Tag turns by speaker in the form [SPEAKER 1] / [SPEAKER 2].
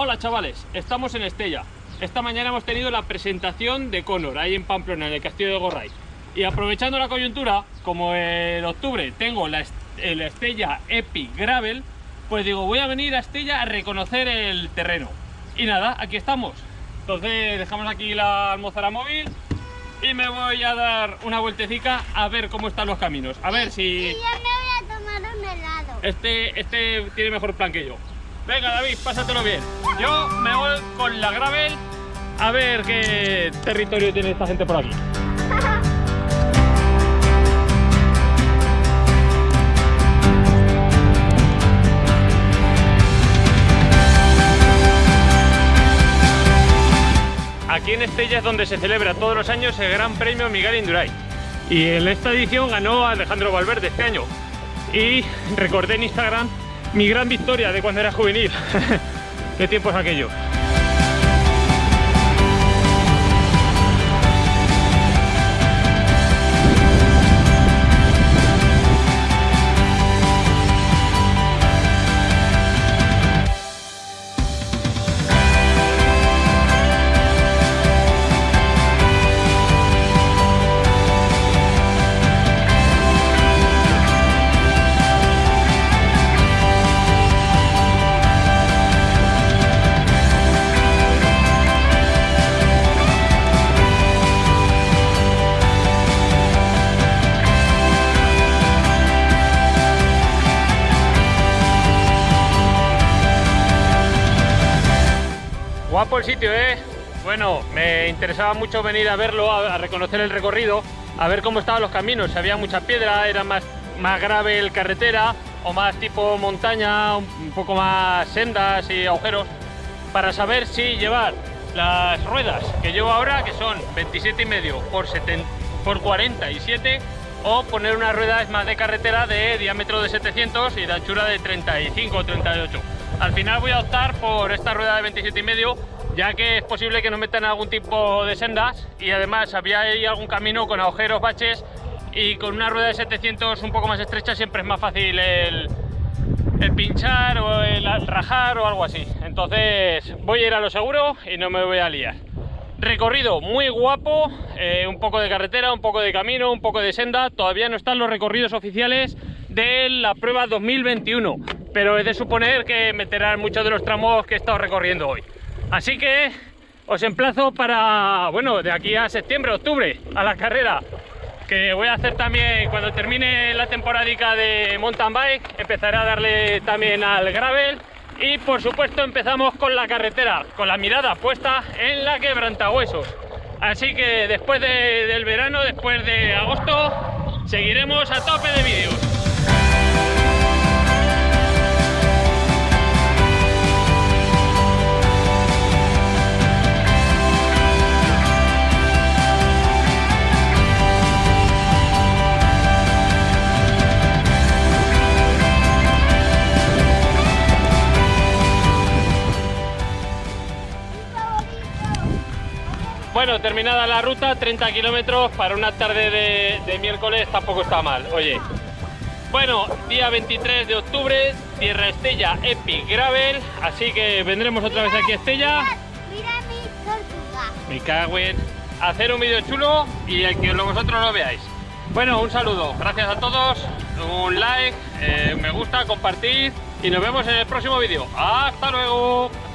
[SPEAKER 1] Hola chavales, estamos en Estella. Esta mañana hemos tenido la presentación de Conor ahí en Pamplona, en el castillo de Gorray. Y aprovechando la coyuntura, como en octubre tengo la, el Estella Epic Gravel, pues digo, voy a venir a Estella a reconocer el terreno. Y nada, aquí estamos. Entonces dejamos aquí la almozara móvil y me voy a dar una vueltecita a ver cómo están los caminos. A ver si...
[SPEAKER 2] Y yo me voy a tomar un helado.
[SPEAKER 1] Este, este tiene mejor plan que yo. Venga David, pásatelo bien. Yo me voy con la gravel a ver qué territorio tiene esta gente por aquí. Aquí en Estella es donde se celebra todos los años el Gran Premio Miguel Indurain. Y en esta edición ganó Alejandro Valverde este año. Y recordé en Instagram mi gran victoria de cuando era juvenil. ¿Qué tiempo es aquello? Guapo el sitio, ¿eh? Bueno, me interesaba mucho venir a verlo, a, reconocer el recorrido, a ver cómo estaban los caminos, si había mucha piedra, era más, más grave el carretera o más tipo montaña, un, poco más sendas y agujeros, para saber si llevar las ruedas que llevo ahora, que son 27 y medio por, por 47, o poner unas ruedas más de carretera de diámetro de 700 y de anchura de 35 o 38. Al final voy a optar por esta rueda de 27 y medio, ya que es posible que nos metan algún tipo de sendas y además había ahí algún camino con agujeros, baches y con una rueda de 700 un poco más estrecha siempre es más fácil el, pinchar o el rajar o algo así. Entonces voy a ir a lo seguro y no me voy a liar. Recorrido muy guapo, eh, un poco de carretera, un poco de camino, un poco de senda. Todavía no están los recorridos oficiales de la prueba 2021 pero es de suponer que meterán muchos de los tramos que he estado recorriendo hoy. Así que os emplazo para, bueno, de aquí a septiembre, octubre, a la carrera, que voy a hacer también cuando termine la temporadica de mountain bike, empezaré a darle también al gravel y por supuesto empezamos con la carretera, con la mirada puesta en la quebrantahuesos. Así que después del verano, después de agosto, seguiremos a tope de vídeos. Bueno, terminada la ruta, 30 kilómetros para una tarde de, miércoles tampoco está mal, oye. Bueno, día 23 de octubre, Tierra Estella Epic Gravel, así que vendremos otra vez aquí a Estella.
[SPEAKER 2] Mira mi tortuga.
[SPEAKER 1] Me cago en... Hacer un vídeo chulo y el que vosotros lo veáis. Bueno, un saludo, gracias a todos, un like, eh, me gusta, compartir y nos vemos en el próximo vídeo. ¡Hasta luego!